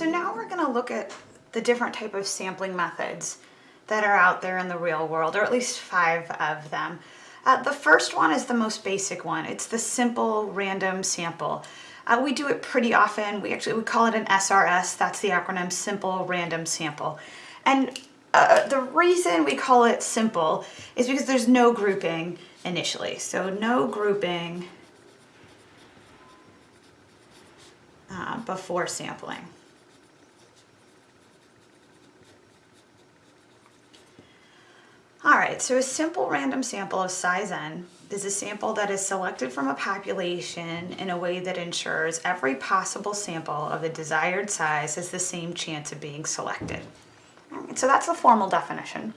So now we're gonna look at the different type of sampling methods that are out there in the real world, or at least five of them. Uh, the first one is the most basic one. It's the simple random sample. Uh, we do it pretty often. We actually we call it an SRS. That's the acronym Simple Random Sample. And uh, the reason we call it simple is because there's no grouping initially. So no grouping uh, before sampling. All right, so a simple random sample of size n is a sample that is selected from a population in a way that ensures every possible sample of the desired size has the same chance of being selected. Right, so that's the formal definition.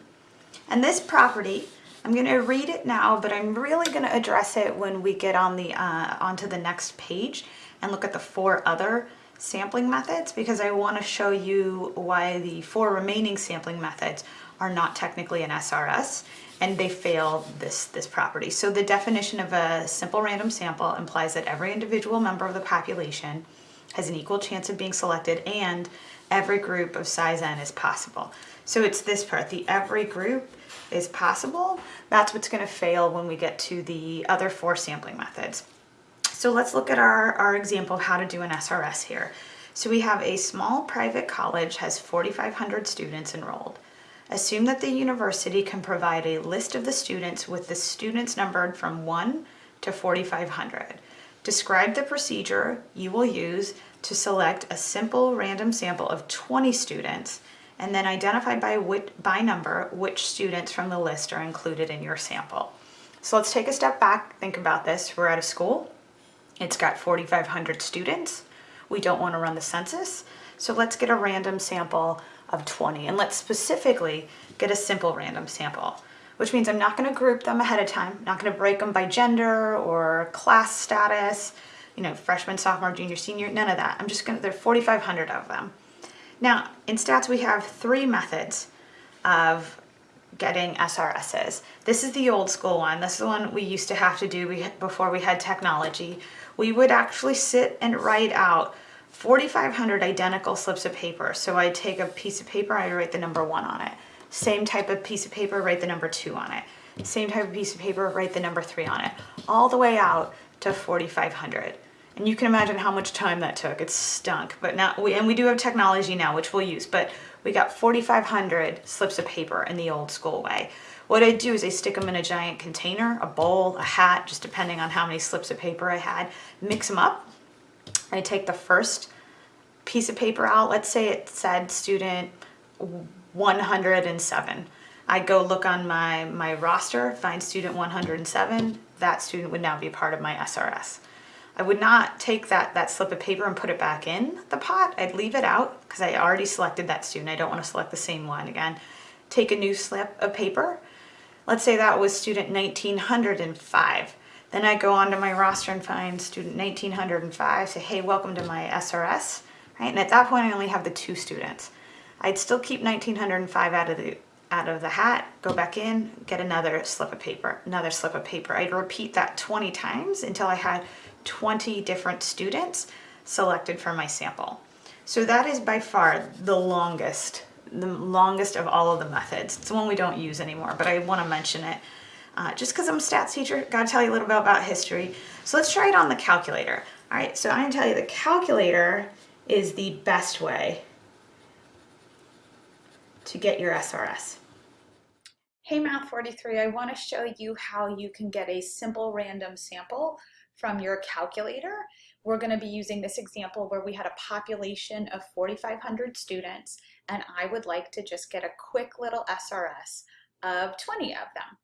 And this property, I'm going to read it now, but I'm really going to address it when we get on the uh, onto the next page and look at the four other sampling methods because I want to show you why the four remaining sampling methods are not technically an SRS and they fail this, this property. So the definition of a simple random sample implies that every individual member of the population has an equal chance of being selected and every group of size n is possible. So it's this part, the every group is possible. That's what's gonna fail when we get to the other four sampling methods. So let's look at our, our example of how to do an SRS here. So we have a small private college has 4,500 students enrolled. Assume that the university can provide a list of the students with the students numbered from 1 to 4,500. Describe the procedure you will use to select a simple random sample of 20 students and then identify by, which, by number which students from the list are included in your sample. So let's take a step back, think about this. We're at a school, it's got 4,500 students. We don't want to run the census, so let's get a random sample of 20. And let's specifically get a simple random sample, which means I'm not gonna group them ahead of time, not gonna break them by gender or class status, you know, freshman, sophomore, junior, senior, none of that. I'm just gonna, there are 4,500 of them. Now, in stats, we have three methods of getting SRSs. This is the old school one. This is the one we used to have to do before we had technology. We would actually sit and write out 4,500 identical slips of paper. So I take a piece of paper, I write the number one on it. Same type of piece of paper, write the number two on it. Same type of piece of paper, write the number three on it. All the way out to 4,500. And you can imagine how much time that took. It stunk, but now, we, and we do have technology now, which we'll use, but we got 4,500 slips of paper in the old school way. What I do is I stick them in a giant container, a bowl, a hat, just depending on how many slips of paper I had, mix them up, I take the first piece of paper out. Let's say it said student 107. I go look on my, my roster, find student 107. That student would now be part of my SRS. I would not take that, that slip of paper and put it back in the pot. I'd leave it out because I already selected that student. I don't want to select the same one again. Take a new slip of paper. Let's say that was student 1905. Then I go onto my roster and find student 1905, say, hey, welcome to my SRS, right? And at that point, I only have the two students. I'd still keep 1905 out of the out of the hat, go back in, get another slip of paper, another slip of paper. I'd repeat that 20 times until I had 20 different students selected for my sample. So that is by far the longest, the longest of all of the methods. It's the one we don't use anymore, but I want to mention it uh, just because I'm a stats teacher, gotta tell you a little bit about history. So let's try it on the calculator. All right, so I'm gonna tell you the calculator is the best way to get your SRS. Hey Math 43, I wanna show you how you can get a simple random sample from your calculator. We're gonna be using this example where we had a population of 4,500 students and I would like to just get a quick little SRS of 20 of them.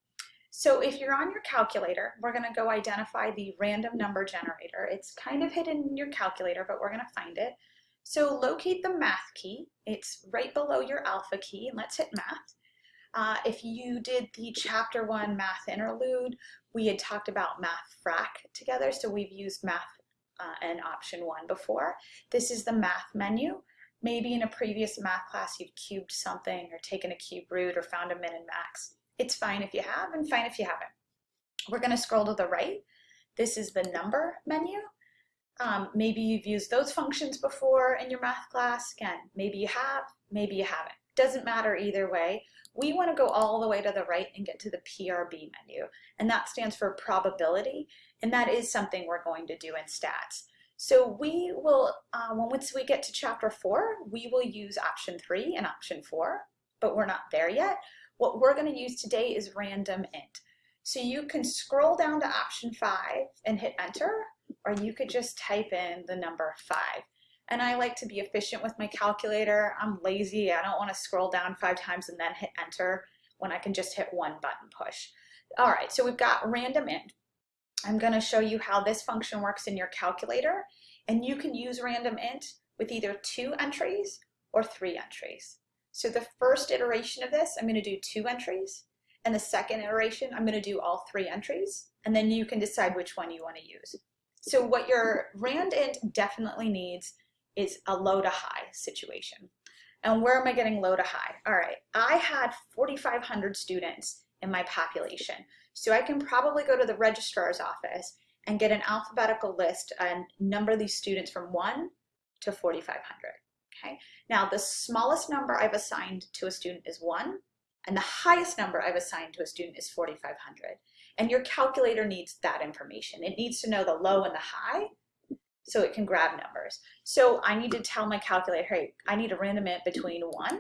So if you're on your calculator, we're gonna go identify the random number generator. It's kind of hidden in your calculator, but we're gonna find it. So locate the math key. It's right below your alpha key, and let's hit math. Uh, if you did the chapter one math interlude, we had talked about math frac together, so we've used math uh, and option one before. This is the math menu. Maybe in a previous math class you've cubed something or taken a cube root or found a min and max. It's fine if you have and fine if you haven't. We're going to scroll to the right. This is the number menu. Um, maybe you've used those functions before in your math class. Again, maybe you have, maybe you haven't. Doesn't matter either way. We want to go all the way to the right and get to the PRB menu. And that stands for probability. And that is something we're going to do in stats. So we will, uh, once we get to chapter four, we will use option three and option four, but we're not there yet. What we're going to use today is random int. So you can scroll down to option five and hit enter, or you could just type in the number five. And I like to be efficient with my calculator. I'm lazy. I don't want to scroll down five times and then hit enter when I can just hit one button push. All right, so we've got random int. I'm going to show you how this function works in your calculator. And you can use random int with either two entries or three entries. So the first iteration of this, I'm going to do two entries. And the second iteration, I'm going to do all three entries. And then you can decide which one you want to use. So what your rand int definitely needs is a low to high situation. And where am I getting low to high? All right, I had 4,500 students in my population. So I can probably go to the registrar's office and get an alphabetical list and number these students from 1 to 4,500. Okay. Now the smallest number I've assigned to a student is 1 and the highest number I've assigned to a student is 4,500. And your calculator needs that information. It needs to know the low and the high so it can grab numbers. So I need to tell my calculator, hey, I need a random int between 1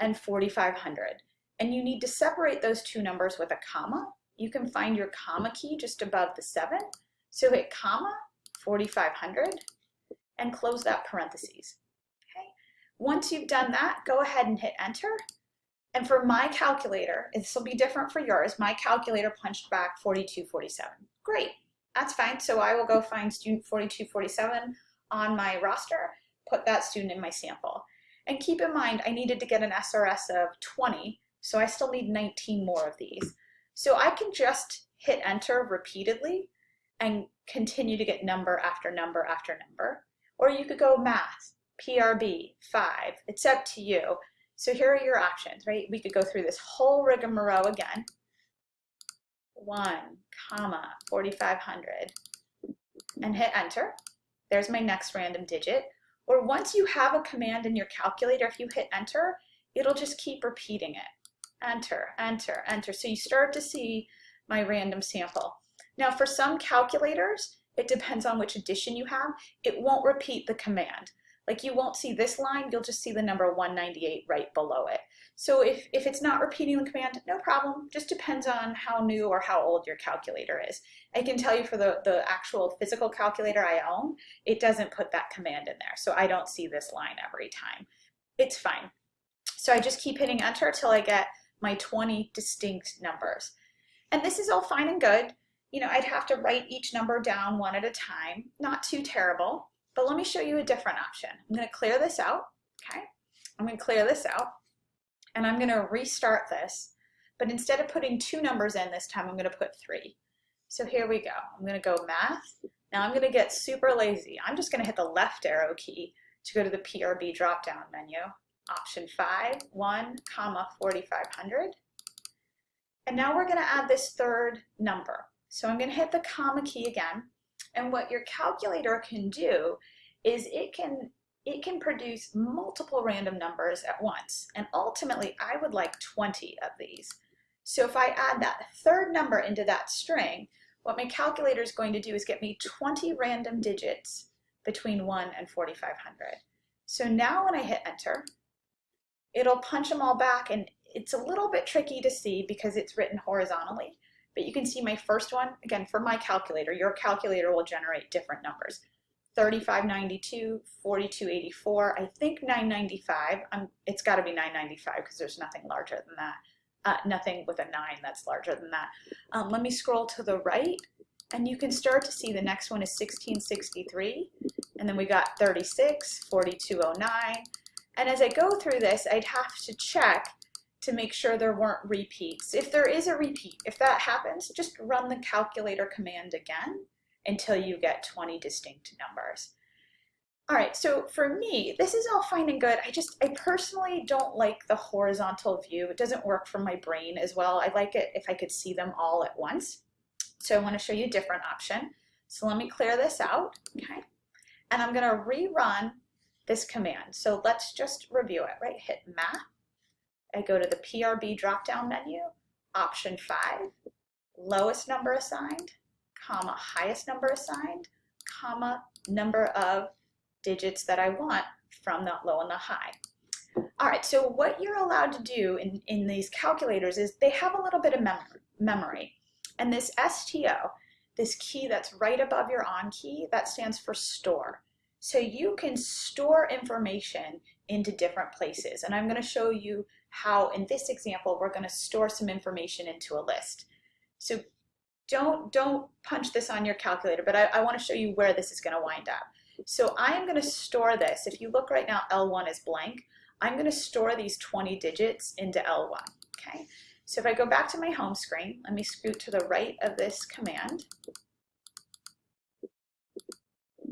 and 4,500. And you need to separate those two numbers with a comma. You can find your comma key just above the 7. So hit comma 4,500 and close that parentheses. Okay. Once you've done that, go ahead and hit enter. And for my calculator, this will be different for yours, my calculator punched back 4247. Great, that's fine. So I will go find student 4247 on my roster, put that student in my sample. And keep in mind, I needed to get an SRS of 20 so I still need 19 more of these. So I can just hit enter repeatedly and continue to get number after number after number. Or you could go math, PRB, 5, it's up to you. So here are your options, right? We could go through this whole rigmarole again. 1, comma, 4,500, and hit enter. There's my next random digit. Or once you have a command in your calculator, if you hit enter, it'll just keep repeating it enter, enter, enter. So you start to see my random sample. Now for some calculators, it depends on which edition you have, it won't repeat the command. Like you won't see this line, you'll just see the number 198 right below it. So if, if it's not repeating the command, no problem. Just depends on how new or how old your calculator is. I can tell you for the, the actual physical calculator I own, it doesn't put that command in there. So I don't see this line every time. It's fine. So I just keep hitting enter till I get my 20 distinct numbers. And this is all fine and good. You know, I'd have to write each number down one at a time. Not too terrible, but let me show you a different option. I'm gonna clear this out, okay? I'm gonna clear this out and I'm gonna restart this, but instead of putting two numbers in this time, I'm gonna put three. So here we go. I'm gonna go math. Now I'm gonna get super lazy. I'm just gonna hit the left arrow key to go to the PRB drop-down menu option 5, 1, comma 4500. And now we're going to add this third number. So I'm going to hit the comma key again. And what your calculator can do is it can it can produce multiple random numbers at once. And ultimately, I would like 20 of these. So if I add that third number into that string, what my calculator is going to do is get me 20 random digits between 1 and 4500. So now when I hit enter, it'll punch them all back and it's a little bit tricky to see because it's written horizontally, but you can see my first one, again, for my calculator, your calculator will generate different numbers. 3592, 4284, I think 995, um, it's gotta be 995 because there's nothing larger than that. Uh, nothing with a nine that's larger than that. Um, let me scroll to the right and you can start to see the next one is 1663 and then we got 36, 4209, and as I go through this, I'd have to check to make sure there weren't repeats. If there is a repeat, if that happens, just run the calculator command again until you get 20 distinct numbers. All right, so for me, this is all fine and good. I just, I personally don't like the horizontal view. It doesn't work for my brain as well. I like it if I could see them all at once. So I wanna show you a different option. So let me clear this out, okay? and I'm gonna rerun this command. So let's just review it, right? Hit map, I go to the PRB drop-down menu, option five, lowest number assigned, comma, highest number assigned, comma, number of digits that I want from the low and the high. All right, so what you're allowed to do in, in these calculators is they have a little bit of mem memory. And this STO, this key that's right above your on key, that stands for store. So you can store information into different places. And I'm going to show you how, in this example, we're going to store some information into a list. So don't, don't punch this on your calculator, but I, I want to show you where this is going to wind up. So I am going to store this. If you look right now, L1 is blank. I'm going to store these 20 digits into L1. Okay. So if I go back to my home screen, let me scoot to the right of this command.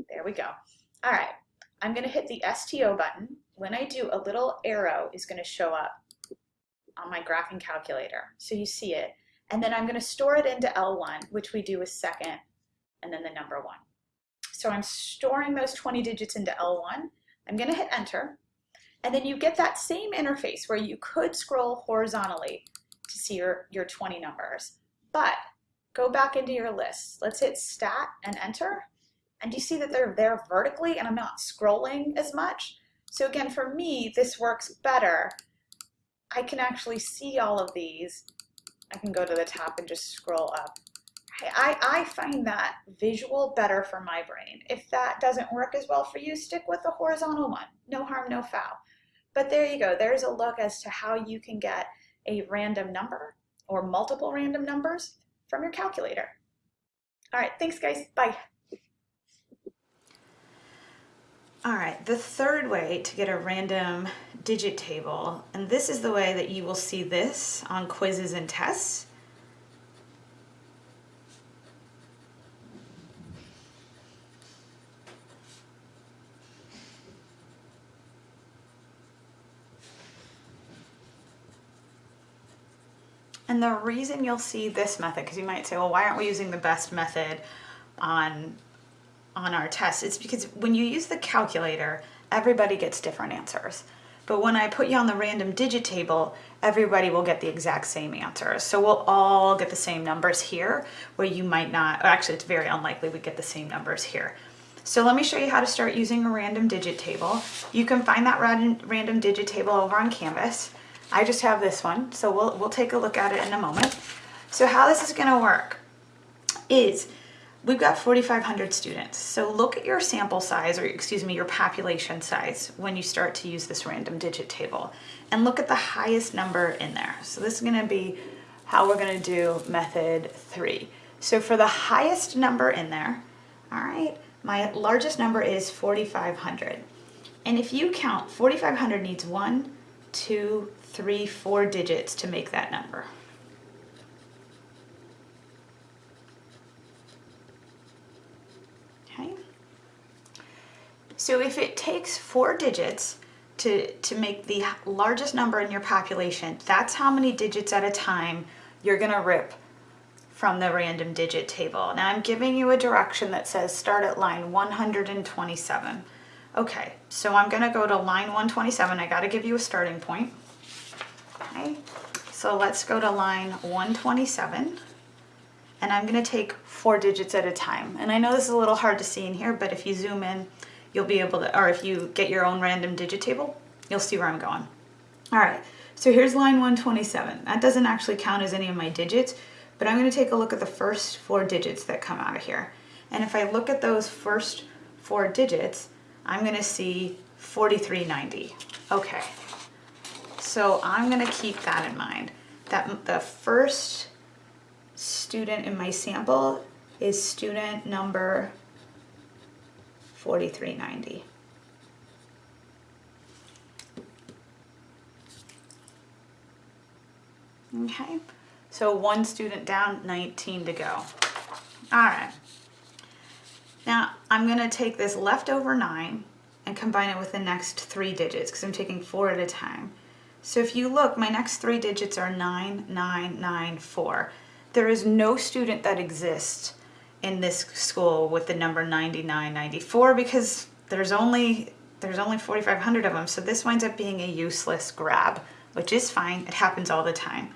There we go. All right. I'm going to hit the STO button. When I do, a little arrow is going to show up on my graphing calculator. So you see it. And then I'm going to store it into L1, which we do with second, and then the number one. So I'm storing those 20 digits into L1. I'm going to hit enter. And then you get that same interface where you could scroll horizontally to see your, your 20 numbers. But go back into your list. Let's hit stat and enter. And you see that they're there vertically and I'm not scrolling as much. So again, for me, this works better. I can actually see all of these. I can go to the top and just scroll up. I, I find that visual better for my brain. If that doesn't work as well for you, stick with the horizontal one. No harm, no foul. But there you go. There's a look as to how you can get a random number or multiple random numbers from your calculator. All right, thanks guys. Bye. All right, the third way to get a random digit table, and this is the way that you will see this on quizzes and tests, And the reason you'll see this method, because you might say, well, why aren't we using the best method on, on our test? It's because when you use the calculator, everybody gets different answers. But when I put you on the random digit table, everybody will get the exact same answers. So we'll all get the same numbers here, where you might not, actually it's very unlikely we get the same numbers here. So let me show you how to start using a random digit table. You can find that random, random digit table over on Canvas. I just have this one, so we'll, we'll take a look at it in a moment. So how this is gonna work is we've got 4,500 students. So look at your sample size, or excuse me, your population size when you start to use this random digit table. And look at the highest number in there. So this is gonna be how we're gonna do method three. So for the highest number in there, all right, my largest number is 4,500. And if you count, 4,500 needs one, two, three, four digits to make that number. Okay. So if it takes four digits to, to make the largest number in your population, that's how many digits at a time you're gonna rip from the random digit table. Now I'm giving you a direction that says start at line 127. Okay, so I'm gonna go to line 127. I gotta give you a starting point. Okay, so let's go to line 127 and I'm gonna take four digits at a time. And I know this is a little hard to see in here, but if you zoom in, you'll be able to, or if you get your own random digit table, you'll see where I'm going. All right, so here's line 127. That doesn't actually count as any of my digits, but I'm gonna take a look at the first four digits that come out of here. And if I look at those first four digits, I'm gonna see 4390. Okay, so I'm gonna keep that in mind. That the first student in my sample is student number 4390. Okay, so one student down, 19 to go. All right. Now I'm gonna take this leftover nine and combine it with the next three digits because I'm taking four at a time. So if you look, my next three digits are 9994. There is no student that exists in this school with the number 9994 because there's only there's only 4,500 of them. So this winds up being a useless grab, which is fine. It happens all the time.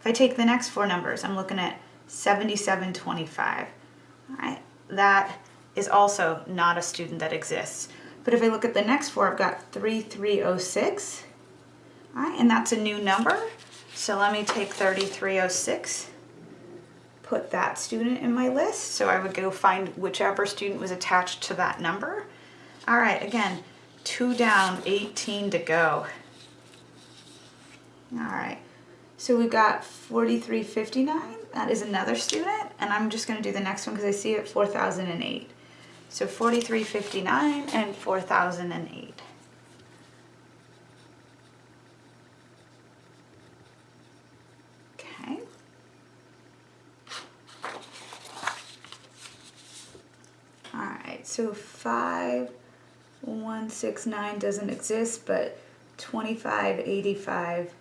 If I take the next four numbers, I'm looking at 7725. All right, that is also not a student that exists. But if I look at the next four, I've got 3306. All right, and that's a new number. So let me take 3306, put that student in my list. So I would go find whichever student was attached to that number. All right, again, two down, 18 to go. All right, so we've got 4359. That is another student, and I'm just gonna do the next one because I see it 4008. So 4359 and 4008. Okay. All right, so 5169 doesn't exist, but 2585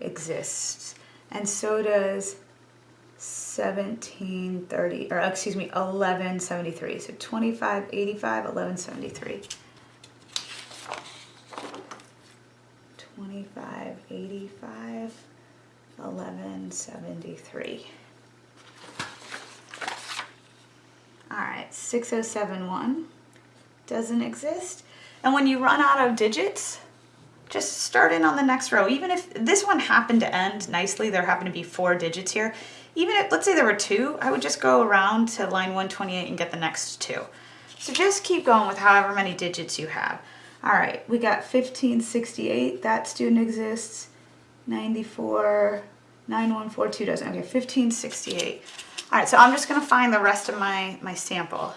exists. And so does 1730, or excuse me, 1173. So 2585, 1173. 2585, 1173. All right, 6071 doesn't exist. And when you run out of digits, just start in on the next row. Even if this one happened to end nicely, there happened to be four digits here. Even if, let's say there were two, I would just go around to line 128 and get the next two. So just keep going with however many digits you have. All right, we got 1568, that student exists. 94, 9142 doesn't, okay, 1568. All right, so I'm just gonna find the rest of my, my sample.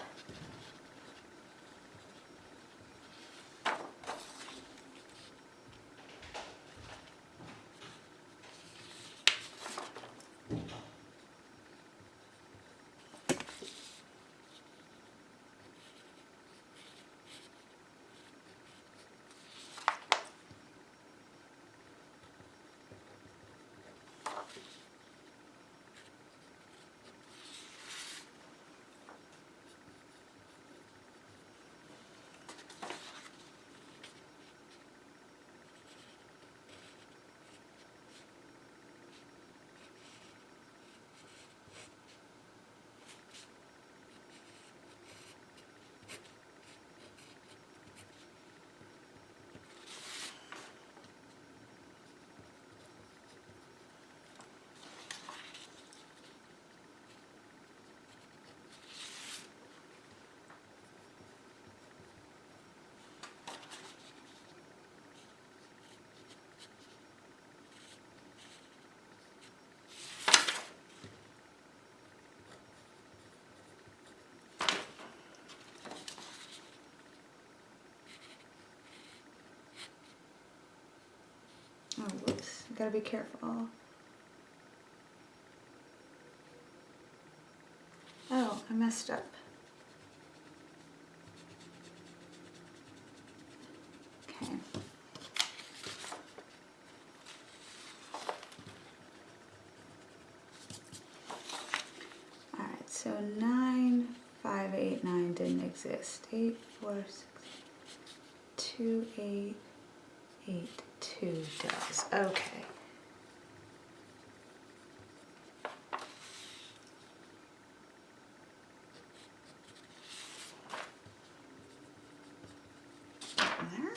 Oh, whoops, gotta be careful. Oh, I messed up. Okay. All right, so nine, five, eight, nine didn't exist. Eight, four, six, two, eight, eight, two does. Okay. There.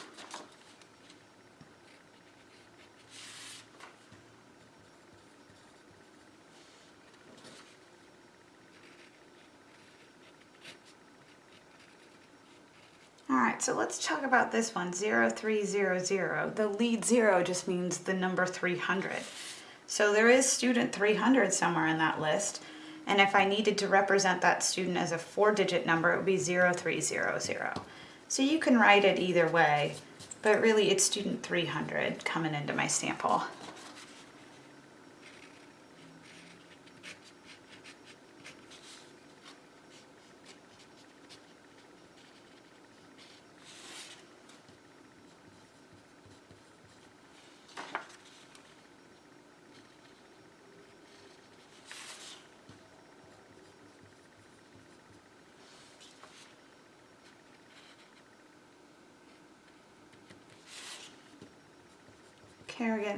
All right, so let's talk about this one, 0300. The lead zero just means the number 300. So there is student 300 somewhere in that list. And if I needed to represent that student as a four digit number, it would be 0300. So you can write it either way, but really it's student 300 coming into my sample.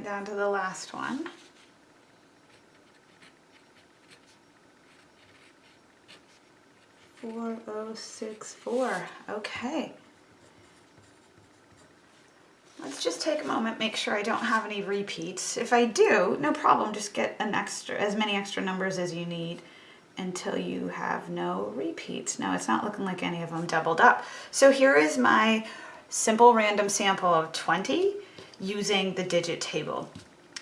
Down to the last one. Four oh six four. Okay. Let's just take a moment, make sure I don't have any repeats. If I do, no problem, just get an extra, as many extra numbers as you need until you have no repeats. Now it's not looking like any of them doubled up. So here is my simple random sample of 20 using the digit table.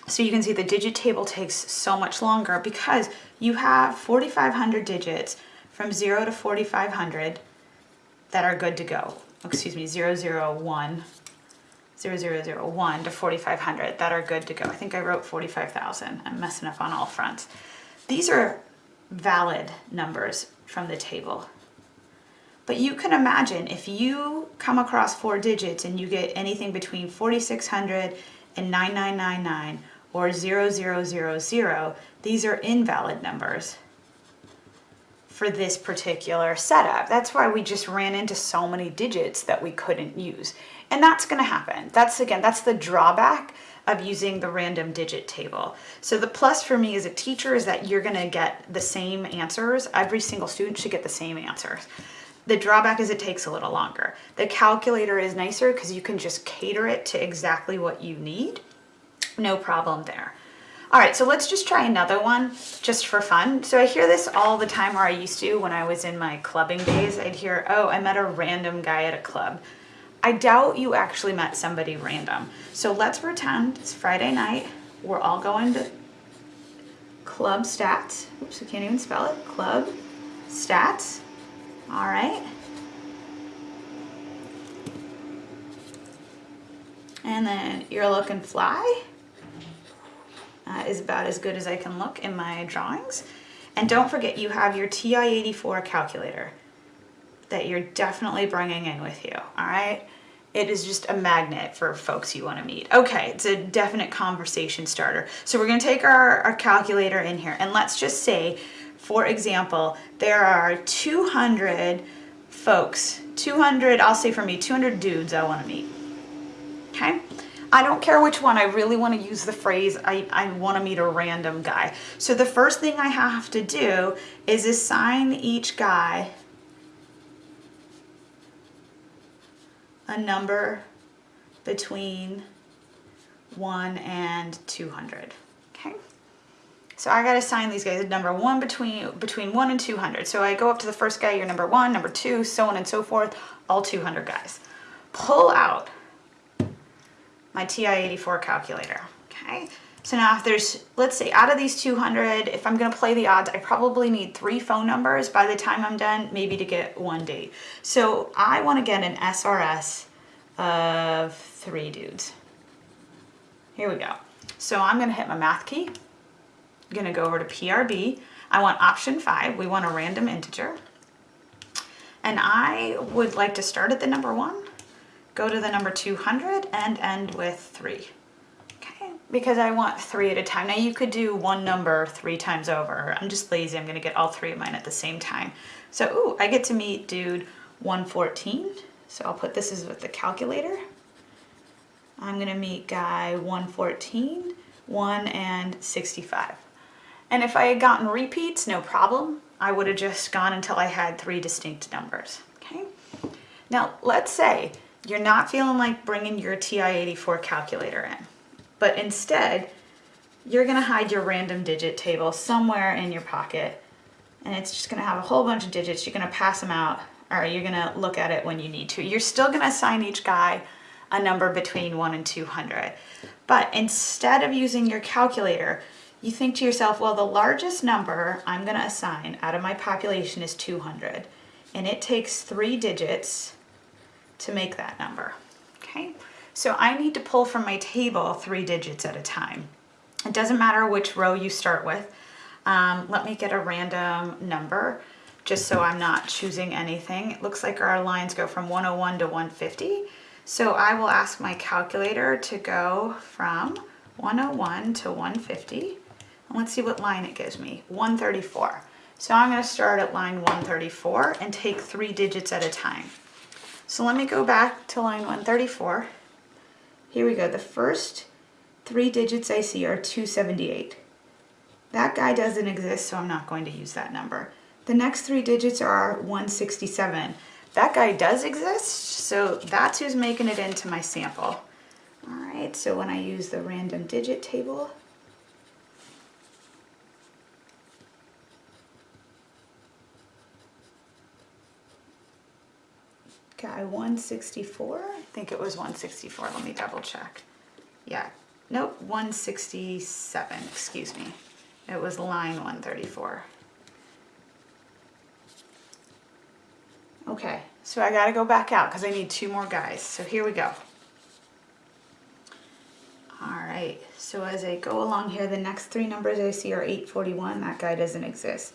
So you can see the digit table takes so much longer because you have 4,500 digits from 0 to 4,500 that are good to go. Excuse me, 001, 0001 to 4,500 that are good to go. I think I wrote 45,000. I'm messing up on all fronts. These are valid numbers from the table. But you can imagine if you come across four digits and you get anything between 4600 and 9999 or 0000, these are invalid numbers for this particular setup. That's why we just ran into so many digits that we couldn't use. And that's gonna happen. That's again, that's the drawback of using the random digit table. So the plus for me as a teacher is that you're gonna get the same answers. Every single student should get the same answers. The drawback is it takes a little longer. The calculator is nicer because you can just cater it to exactly what you need. No problem there. All right, so let's just try another one just for fun. So I hear this all the time, or I used to when I was in my clubbing days. I'd hear, oh, I met a random guy at a club. I doubt you actually met somebody random. So let's pretend it's Friday night. We're all going to club stats. Oops, I can't even spell it. Club stats. All right. And then you're looking fly uh, is about as good as I can look in my drawings. And don't forget you have your TI-84 calculator that you're definitely bringing in with you, all right? It is just a magnet for folks you wanna meet. Okay, it's a definite conversation starter. So we're gonna take our, our calculator in here and let's just say for example, there are 200 folks, 200, I'll say for me, 200 dudes I wanna meet, okay? I don't care which one, I really wanna use the phrase, I, I wanna meet a random guy. So the first thing I have to do is assign each guy a number between 1 and 200, okay? So I got to assign these guys a number one between between one and 200. So I go up to the first guy, you're number one, number two, so on and so forth, all 200 guys. Pull out my TI-84 calculator, okay? So now if there's, let's say out of these 200, if I'm gonna play the odds, I probably need three phone numbers by the time I'm done, maybe to get one date. So I wanna get an SRS of three dudes. Here we go. So I'm gonna hit my math key, Gonna go over to PRB. I want option five, we want a random integer. And I would like to start at the number one, go to the number 200 and end with three. Okay, because I want three at a time. Now you could do one number three times over. I'm just lazy, I'm gonna get all three of mine at the same time. So, ooh, I get to meet dude 114. So I'll put this as with the calculator. I'm gonna meet guy 114, 1 and 65. And if I had gotten repeats, no problem. I would have just gone until I had three distinct numbers, okay? Now, let's say you're not feeling like bringing your TI-84 calculator in, but instead, you're gonna hide your random digit table somewhere in your pocket, and it's just gonna have a whole bunch of digits. You're gonna pass them out, or you're gonna look at it when you need to. You're still gonna assign each guy a number between one and 200. But instead of using your calculator, you think to yourself, well, the largest number I'm gonna assign out of my population is 200, and it takes three digits to make that number, okay? So I need to pull from my table three digits at a time. It doesn't matter which row you start with. Um, let me get a random number just so I'm not choosing anything. It looks like our lines go from 101 to 150. So I will ask my calculator to go from 101 to 150. Let's see what line it gives me, 134. So I'm gonna start at line 134 and take three digits at a time. So let me go back to line 134. Here we go, the first three digits I see are 278. That guy doesn't exist, so I'm not going to use that number. The next three digits are 167. That guy does exist, so that's who's making it into my sample. All right, so when I use the random digit table, guy 164, I think it was 164, let me double check. Yeah, nope, 167, excuse me. It was line 134. Okay, so I gotta go back out because I need two more guys. So here we go. All right, so as I go along here, the next three numbers I see are 841, that guy doesn't exist.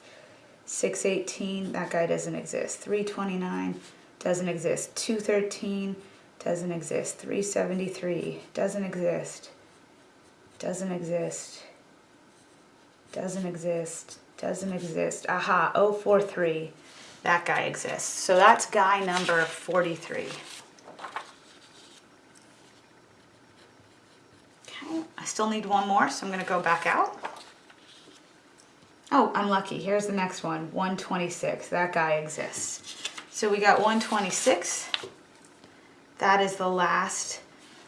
618, that guy doesn't exist. 329, doesn't exist. 213, doesn't exist. 373, doesn't exist. Doesn't exist. Doesn't exist. Doesn't exist. Aha, 043 that guy exists. So that's guy number 43. Okay, I still need one more, so I'm gonna go back out. Oh, I'm lucky. Here's the next one, 126. That guy exists. So we got 126. That is the last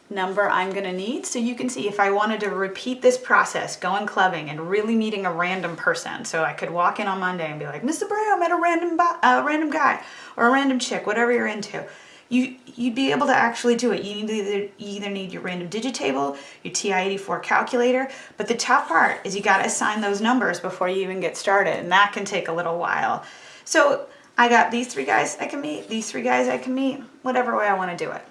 number I'm gonna need. So you can see if I wanted to repeat this process, going clubbing and really meeting a random person. So I could walk in on Monday and be like, Mr. I met a random, uh, random guy or a random chick, whatever you're into. You, you'd be able to actually do it. You need either, you either need your random digit table, your TI-84 calculator, but the tough part is you gotta assign those numbers before you even get started, and that can take a little while. So I got these three guys I can meet, these three guys I can meet, whatever way I wanna do it.